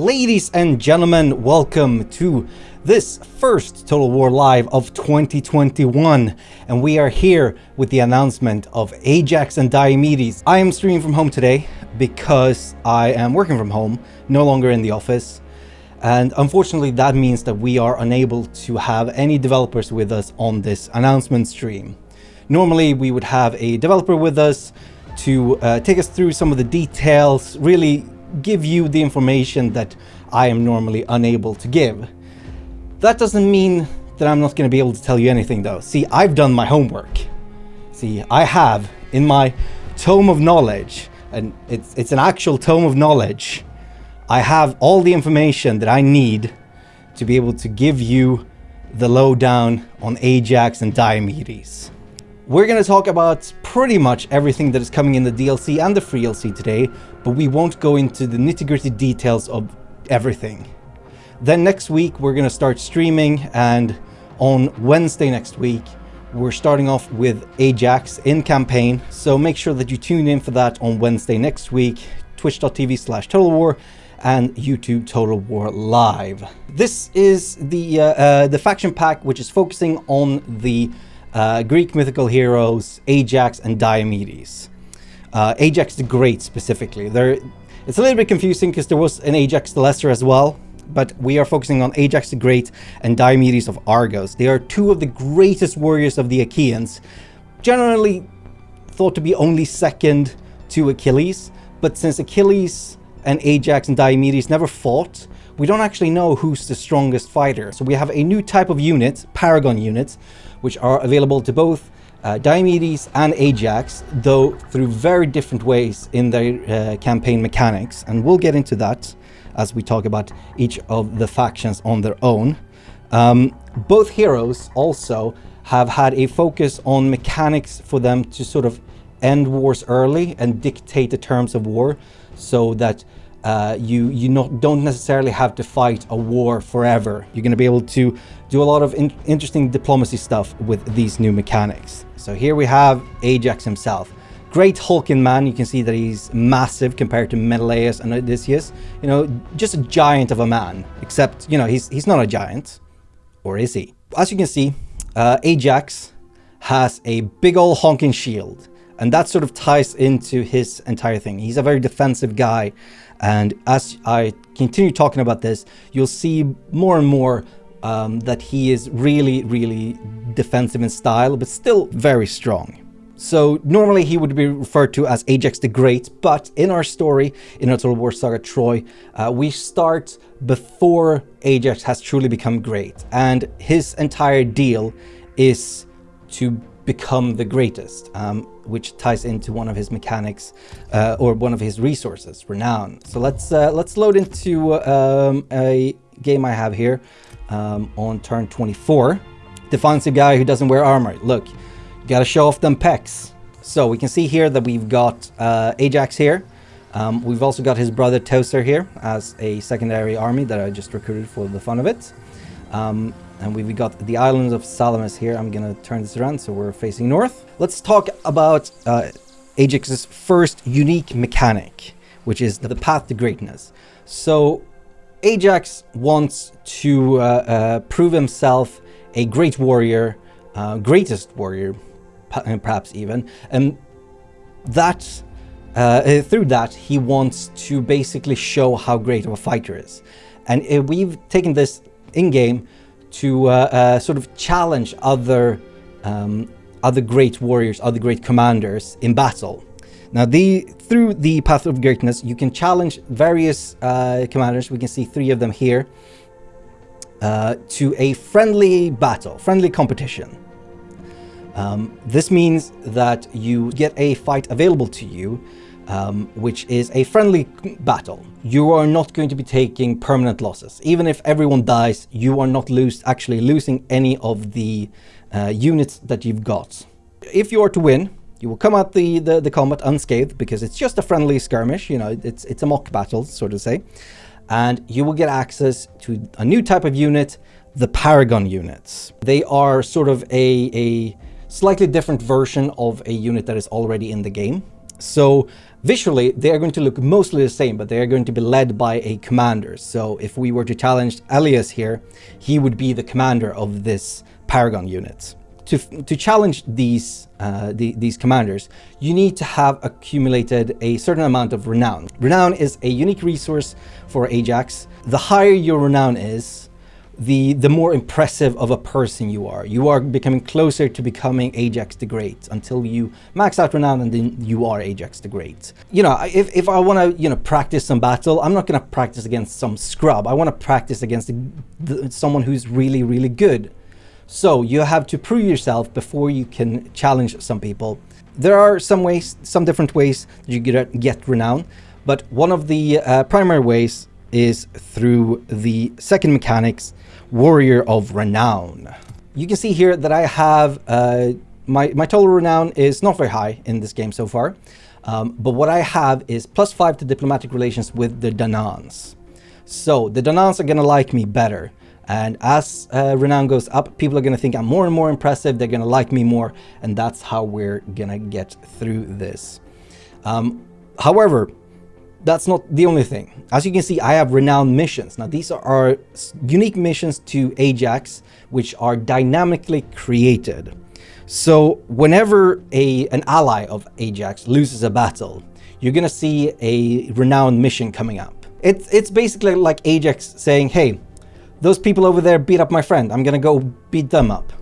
Ladies and gentlemen, welcome to this first Total War Live of 2021 and we are here with the announcement of Ajax and Diomedes. I am streaming from home today because I am working from home, no longer in the office and unfortunately that means that we are unable to have any developers with us on this announcement stream. Normally we would have a developer with us to uh, take us through some of the details, really give you the information that I am normally unable to give. That doesn't mean that I'm not going to be able to tell you anything though. See, I've done my homework. See, I have in my tome of knowledge, and it's, it's an actual tome of knowledge, I have all the information that I need to be able to give you the lowdown on Ajax and Diomedes. We're going to talk about pretty much everything that is coming in the DLC and the free DLC today, but we won't go into the nitty-gritty details of everything. Then next week we're going to start streaming and on Wednesday next week we're starting off with Ajax in campaign, so make sure that you tune in for that on Wednesday next week, twitch.tv slash Total War and YouTube Total War Live. This is the, uh, uh, the faction pack which is focusing on the uh, Greek mythical heroes Ajax and Diomedes. Uh, Ajax the Great specifically. There, it's a little bit confusing because there was an Ajax the Lesser as well, but we are focusing on Ajax the Great and Diomedes of Argos. They are two of the greatest warriors of the Achaeans, generally thought to be only second to Achilles, but since Achilles and Ajax and Diomedes never fought, we don't actually know who's the strongest fighter. So we have a new type of unit, Paragon units, which are available to both uh, Diomedes and Ajax, though through very different ways in their uh, campaign mechanics. And we'll get into that as we talk about each of the factions on their own. Um, both heroes also have had a focus on mechanics for them to sort of end wars early and dictate the terms of war so that uh, you you not, don't necessarily have to fight a war forever. You're going to be able to do a lot of in interesting diplomacy stuff with these new mechanics. So here we have Ajax himself. Great hulking man. You can see that he's massive compared to Menelaus and Odysseus. You know, just a giant of a man. Except, you know, he's, he's not a giant. Or is he? As you can see, uh, Ajax has a big old honking shield. And that sort of ties into his entire thing. He's a very defensive guy. And as I continue talking about this, you'll see more and more um, that he is really, really defensive in style, but still very strong. So normally he would be referred to as Ajax the Great, but in our story, in our Total War Saga Troy, uh, we start before Ajax has truly become great. And his entire deal is to become the greatest, um, which ties into one of his mechanics uh, or one of his resources, renown. So let's uh, let's load into um, a game I have here um, on turn 24. Defensive guy who doesn't wear armor. Look, you gotta show off them pecs. So we can see here that we've got uh, Ajax here. Um, we've also got his brother Teucer here as a secondary army that I just recruited for the fun of it. And we've got the islands of Salamis here. I'm gonna turn this around so we're facing north. Let's talk about uh, Ajax's first unique mechanic, which is the path to greatness. So Ajax wants to uh, uh, prove himself a great warrior, uh, greatest warrior, uh, perhaps even, and that uh, uh, through that he wants to basically show how great of a fighter is, and we've taken this in game to sort of challenge other um, other great warriors, other great commanders in battle. Now, the through the Path of Greatness, you can challenge various uh, commanders. We can see three of them here. Uh, to a friendly battle, friendly competition. Um, this means that you get a fight available to you, um, which is a friendly battle. You are not going to be taking permanent losses. Even if everyone dies, you are not lose, actually losing any of the uh, units that you've got. If you are to win, you will come out the, the, the combat unscathed because it's just a friendly skirmish, you know, it's, it's a mock battle, so to say. And you will get access to a new type of unit, the Paragon units. They are sort of a, a slightly different version of a unit that is already in the game. So visually, they are going to look mostly the same, but they are going to be led by a commander. So if we were to challenge Elias here, he would be the commander of this Paragon unit. To, to challenge these, uh, the, these commanders, you need to have accumulated a certain amount of renown. Renown is a unique resource for Ajax. The higher your renown is, the the more impressive of a person you are. You are becoming closer to becoming Ajax the Great until you max out renown and then you are Ajax the Great. You know, if, if I want to, you know, practice some battle, I'm not going to practice against some scrub. I want to practice against the, the, someone who's really, really good. So you have to prove yourself before you can challenge some people. There are some ways, some different ways you get, get renown, but one of the uh, primary ways is through the second mechanics, Warrior of Renown. You can see here that I have, uh, my, my total renown is not very high in this game so far, um, but what I have is plus 5 to diplomatic relations with the Danaans. So the Danaans are to like me better. And as uh, renown goes up, people are going to think I'm more and more impressive. They're going to like me more. And that's how we're going to get through this. Um, however, that's not the only thing. As you can see, I have renowned missions. Now, these are unique missions to Ajax, which are dynamically created. So whenever a, an ally of Ajax loses a battle, you're going to see a renowned mission coming up. It's, it's basically like Ajax saying, hey, those people over there beat up my friend. I'm going to go beat them up.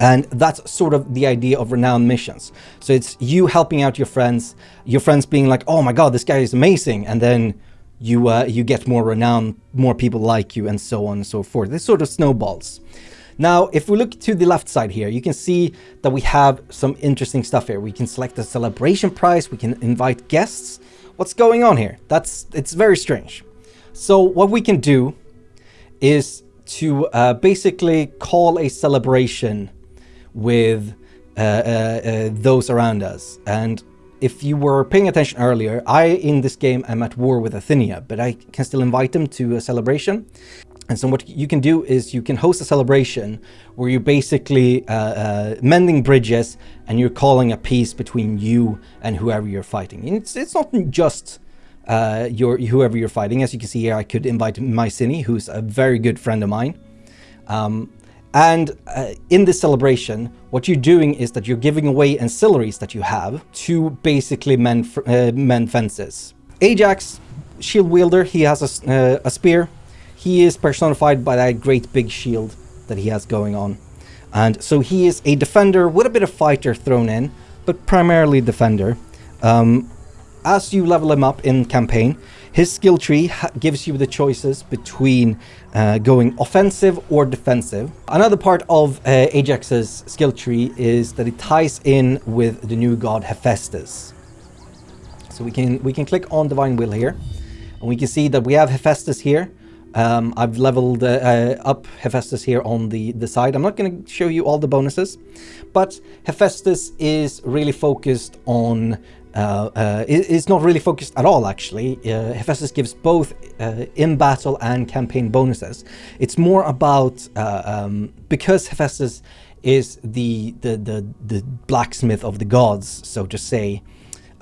And that's sort of the idea of renowned missions. So it's you helping out your friends, your friends being like, oh my god, this guy is amazing. And then you, uh, you get more renown, more people like you, and so on and so forth. This sort of snowballs. Now, if we look to the left side here, you can see that we have some interesting stuff here. We can select a celebration prize, we can invite guests. What's going on here? That's It's very strange. So what we can do is to uh, basically call a celebration with uh, uh, uh, those around us. And if you were paying attention earlier, I, in this game, am at war with Athenia, but I can still invite them to a celebration. And so what you can do is you can host a celebration where you're basically uh, uh, mending bridges and you're calling a peace between you and whoever you're fighting. And it's, it's not just uh, your whoever you're fighting. As you can see here, I could invite Mycenae, who's a very good friend of mine. Um, and uh, in this celebration, what you're doing is that you're giving away ancillaries that you have to basically men, uh, mend fences. Ajax, shield wielder, he has a, uh, a spear. He is personified by that great big shield that he has going on. And so he is a defender with a bit of fighter thrown in, but primarily defender. Um, as you level him up in campaign, his skill tree gives you the choices between uh, going offensive or defensive. Another part of uh, Ajax's skill tree is that it ties in with the new god Hephaestus. So we can we can click on Divine Will here, and we can see that we have Hephaestus here. Um, I've leveled uh, uh, up Hephaestus here on the, the side. I'm not going to show you all the bonuses, but Hephaestus is really focused on is not really focused at all, actually. Uh, Hephaestus gives both uh, in-battle and campaign bonuses. It's more about, uh, um, because Hephaestus is the, the, the, the, blacksmith of the gods, so to say,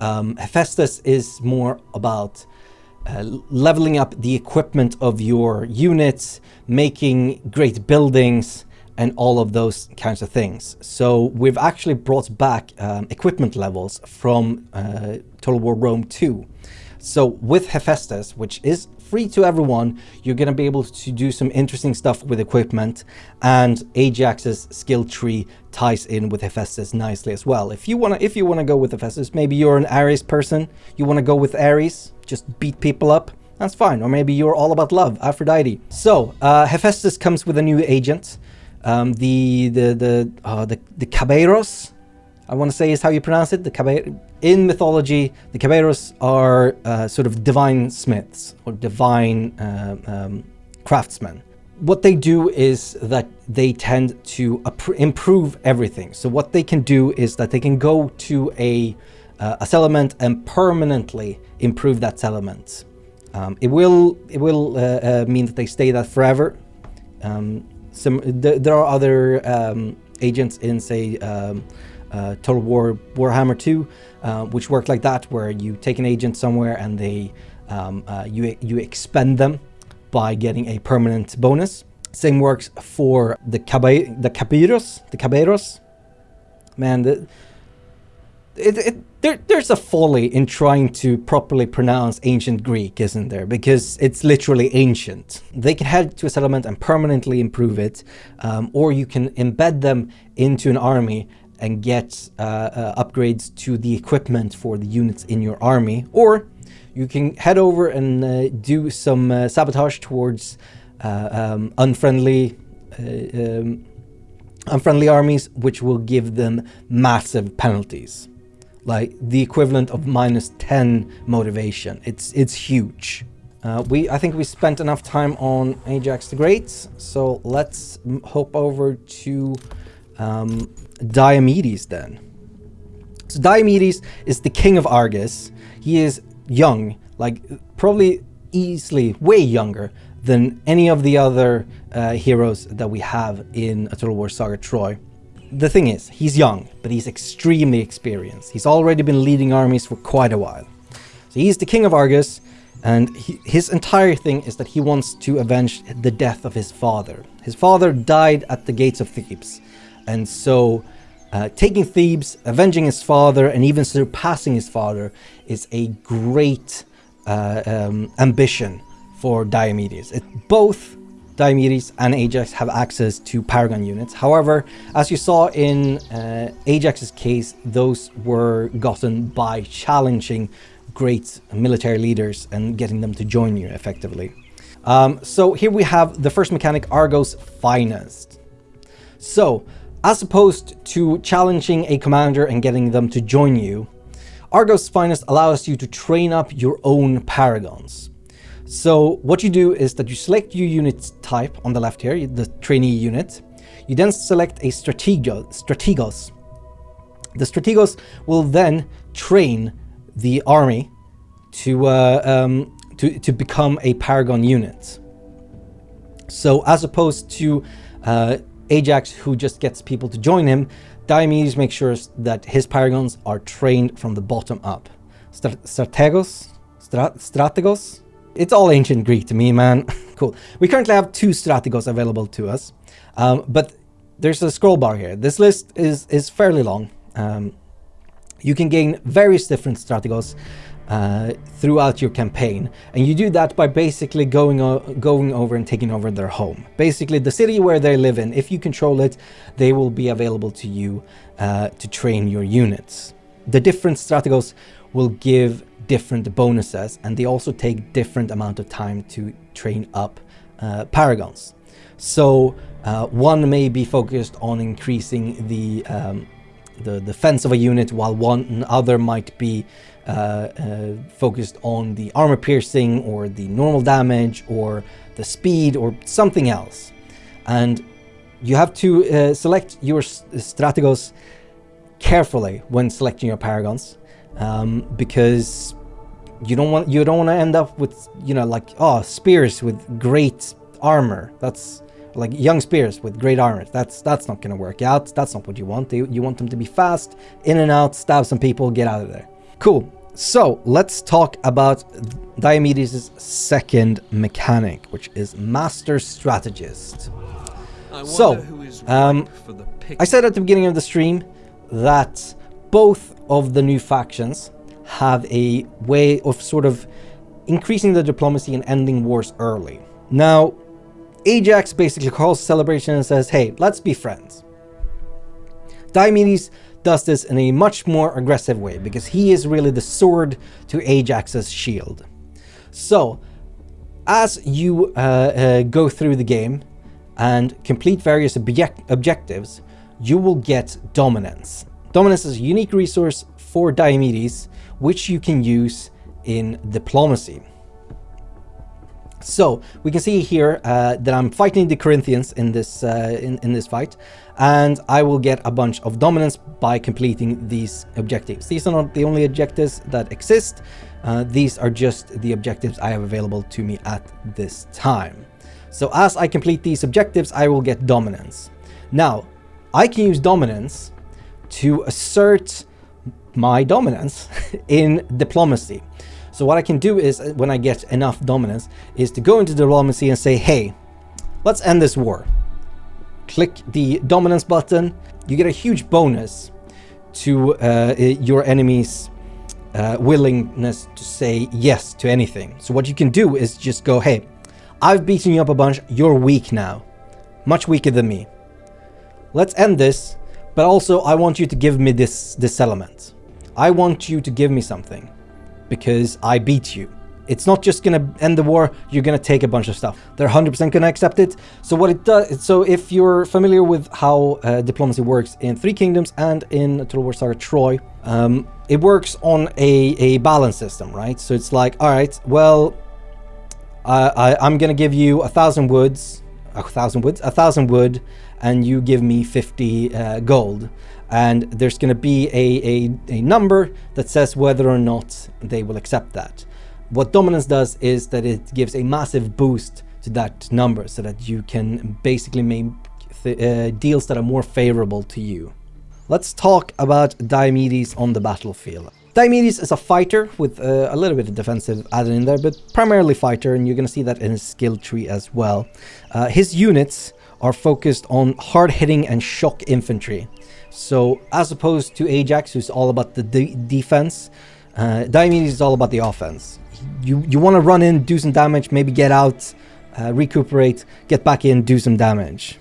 um, Hephaestus is more about uh, leveling up the equipment of your units, making great buildings, and all of those kinds of things. So we've actually brought back um, equipment levels from uh, Total War Rome 2. So with Hephaestus, which is free to everyone, you're going to be able to do some interesting stuff with equipment and Ajax's skill tree ties in with Hephaestus nicely as well. If you want to if you want to go with Hephaestus, maybe you're an Ares person, you want to go with Ares, just beat people up, that's fine. Or maybe you're all about love, Aphrodite. So, uh, Hephaestus comes with a new agent. Um, the the the uh, the the Caballeros, I want to say is how you pronounce it. The Caball in mythology, the Caballeros are uh, sort of divine smiths or divine uh, um, craftsmen. What they do is that they tend to improve everything. So what they can do is that they can go to a uh, a settlement and permanently improve that settlement. Um, it will it will uh, uh, mean that they stay there forever. Um, some th there are other um, agents in say um, uh, Total War Warhammer 2, uh, which work like that, where you take an agent somewhere and they um, uh, you you expend them by getting a permanent bonus. Same works for the cabe the caballeros, the caballeros. Man, the, it, it, there, there's a folly in trying to properly pronounce ancient Greek, isn't there? Because it's literally ancient. They can head to a settlement and permanently improve it, um, or you can embed them into an army and get uh, uh, upgrades to the equipment for the units in your army, or you can head over and uh, do some uh, sabotage towards uh, um, unfriendly uh, um, unfriendly armies, which will give them massive penalties like the equivalent of minus 10 motivation. It's it's huge. Uh, we I think we spent enough time on Ajax the Great, so let's hop over to um, Diomedes then. So Diomedes is the king of Argos. He is young, like probably easily way younger than any of the other uh, heroes that we have in A Total War Saga Troy the thing is, he's young, but he's extremely experienced. He's already been leading armies for quite a while. So he's the king of Argos, and he, his entire thing is that he wants to avenge the death of his father. His father died at the gates of Thebes, and so uh, taking Thebes, avenging his father, and even surpassing his father is a great uh, um, ambition for Diomedes. It, both Diomedes and Ajax have access to Paragon units. However, as you saw in uh, Ajax's case, those were gotten by challenging great military leaders and getting them to join you effectively. Um, so here we have the first mechanic, Argos Finest. So, as opposed to challenging a commander and getting them to join you, Argos Finest allows you to train up your own Paragons. So what you do is that you select your unit type on the left here, the trainee unit. You then select a stratego, strategos. The strategos will then train the army to, uh, um, to, to become a paragon unit. So as opposed to uh, Ajax who just gets people to join him, Diomedes makes sure that his paragons are trained from the bottom up. strategos? strategos? It's all ancient Greek to me, man. cool. We currently have two strategos available to us, um, but there's a scroll bar here. This list is, is fairly long. Um, you can gain various different strategos uh, throughout your campaign, and you do that by basically going, going over and taking over their home. Basically, the city where they live in, if you control it, they will be available to you uh, to train your units. The different strategos will give different bonuses and they also take different amount of time to train up uh, paragons. So uh, one may be focused on increasing the um, the defense of a unit while one other might be uh, uh, focused on the armor piercing or the normal damage or the speed or something else. And you have to uh, select your strategos carefully when selecting your paragons um, because you don't want you don't want to end up with you know like oh spears with great armor. That's like young spears with great armor. That's that's not gonna work out. That's not what you want. You, you want them to be fast in and out stab some people get out of there. Cool. So let's talk about Diomedes' second mechanic which is master strategist. So um, I said at the beginning of the stream that both of the new factions have a way of sort of increasing the diplomacy and ending wars early. Now, Ajax basically calls celebration and says, hey, let's be friends. Diomedes does this in a much more aggressive way because he is really the sword to Ajax's shield. So, as you uh, uh, go through the game and complete various object objectives, you will get dominance. Dominance is a unique resource for Diomedes which you can use in diplomacy. So we can see here uh, that I'm fighting the Corinthians in this uh, in, in this fight, and I will get a bunch of dominance by completing these objectives. These are not the only objectives that exist. Uh, these are just the objectives I have available to me at this time. So as I complete these objectives, I will get dominance. Now, I can use dominance to assert my dominance in diplomacy. So what I can do is, uh, when I get enough dominance, is to go into diplomacy and say, hey, let's end this war. Click the dominance button, you get a huge bonus to uh, your enemy's uh, willingness to say yes to anything. So what you can do is just go, hey, I've beaten you up a bunch, you're weak now. Much weaker than me. Let's end this, but also I want you to give me this, this element. I want you to give me something, because I beat you. It's not just gonna end the war, you're gonna take a bunch of stuff. They're 100% gonna accept it. So what it does, so if you're familiar with how uh, diplomacy works in Three Kingdoms and in Total War Saga Troy, um, it works on a, a balance system, right? So it's like, all right, well, I, I'm gonna give you a thousand woods, a thousand woods, a thousand wood, and you give me 50 uh, gold. And there's gonna be a, a, a number that says whether or not they will accept that. What dominance does is that it gives a massive boost to that number so that you can basically make uh, deals that are more favorable to you. Let's talk about Diomedes on the battlefield. Diomedes is a fighter with uh, a little bit of defensive added in there, but primarily fighter, and you're going to see that in his skill tree as well. Uh, his units are focused on hard-hitting and shock infantry. So as opposed to Ajax, who's all about the de defense, uh, Diomedes is all about the offense you, you want to run in, do some damage, maybe get out, uh, recuperate, get back in, do some damage.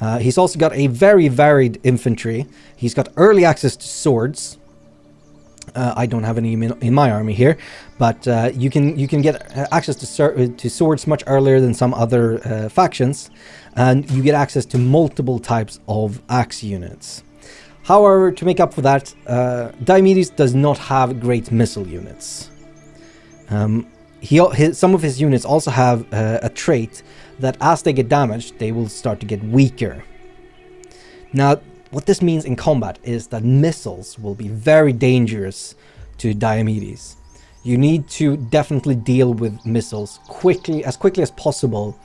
Uh, he's also got a very varied infantry. He's got early access to swords. Uh, I don't have any in my army here, but uh, you can you can get uh, access to, to swords much earlier than some other uh, factions, and you get access to multiple types of axe units. However, to make up for that, uh, Diomedes does not have great missile units. Um, he, his, some of his units also have uh, a trait that as they get damaged, they will start to get weaker. Now, what this means in combat is that missiles will be very dangerous to Diomedes. You need to definitely deal with missiles quickly, as quickly as possible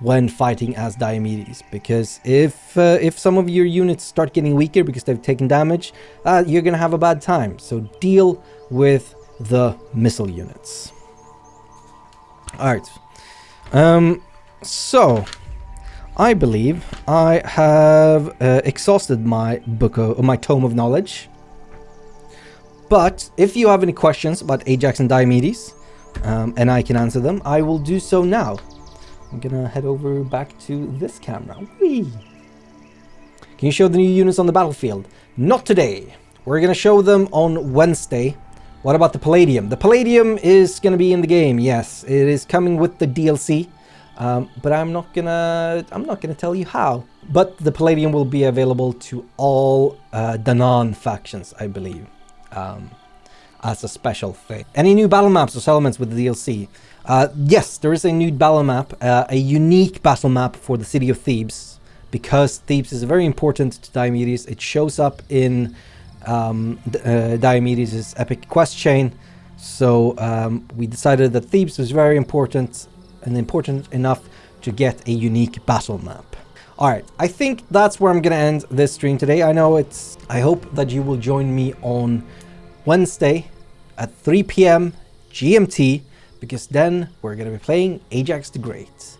when fighting as Diomedes because if uh, if some of your units start getting weaker because they've taken damage uh, you're gonna have a bad time so deal with the missile units. Alright. Um, so, I believe I have uh, exhausted my book of my tome of knowledge. But if you have any questions about Ajax and Diomedes, um, and I can answer them, I will do so now. I'm gonna head over back to this camera. Whee! Can you show the new units on the battlefield? Not today. We're gonna show them on Wednesday what about the Palladium? The Palladium is to be in the game, yes. It is coming with the DLC. Um, but I'm not gonna I'm not gonna tell you how. But the Palladium will be available to all uh, Danaan factions, I believe, um, as a special thing. Any new battle maps or settlements with the DLC? Uh, yes, there is a new battle map, uh, a unique battle map for the city of Thebes, because Thebes is very important to Diomedes. It shows up in um, uh, Diomedes' epic quest chain. So um, we decided that Thebes was very important and important enough to get a unique battle map. Alright, I think that's where I'm gonna end this stream today. I know it's... I hope that you will join me on Wednesday at 3 p.m. GMT because then we're gonna be playing Ajax the Great.